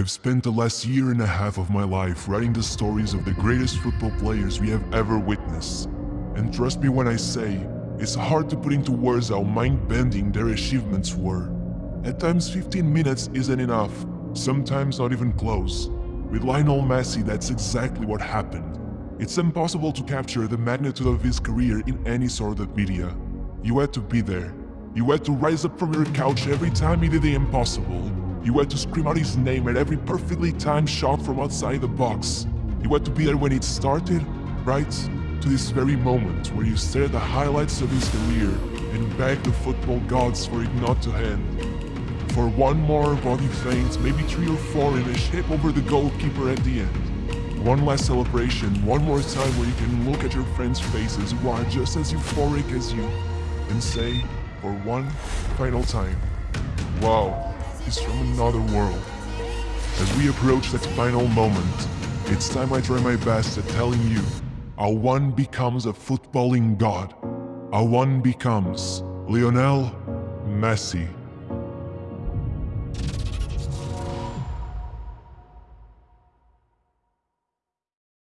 I've spent the last year and a half of my life writing the stories of the greatest football players we have ever witnessed. And trust me when I say, it's hard to put into words how mind-bending their achievements were. At times 15 minutes isn't enough, sometimes not even close. With Lionel Messi that's exactly what happened. It's impossible to capture the magnitude of his career in any sort of media. You had to be there. You had to rise up from your couch every time he did the impossible. You had to scream out his name at every perfectly timed shot from outside the box. You had to be there when it started, right? To this very moment where you stare at the highlights of his career and beg the football gods for it not to end. For one more body feint, maybe three or four in a shape over the goalkeeper at the end. One last celebration, one more time where you can look at your friends' faces who are just as euphoric as you and say, for one final time, wow, is from another world. As we approach that final moment, it's time I try my best at telling you how one becomes a footballing god. How one becomes Lionel Messi.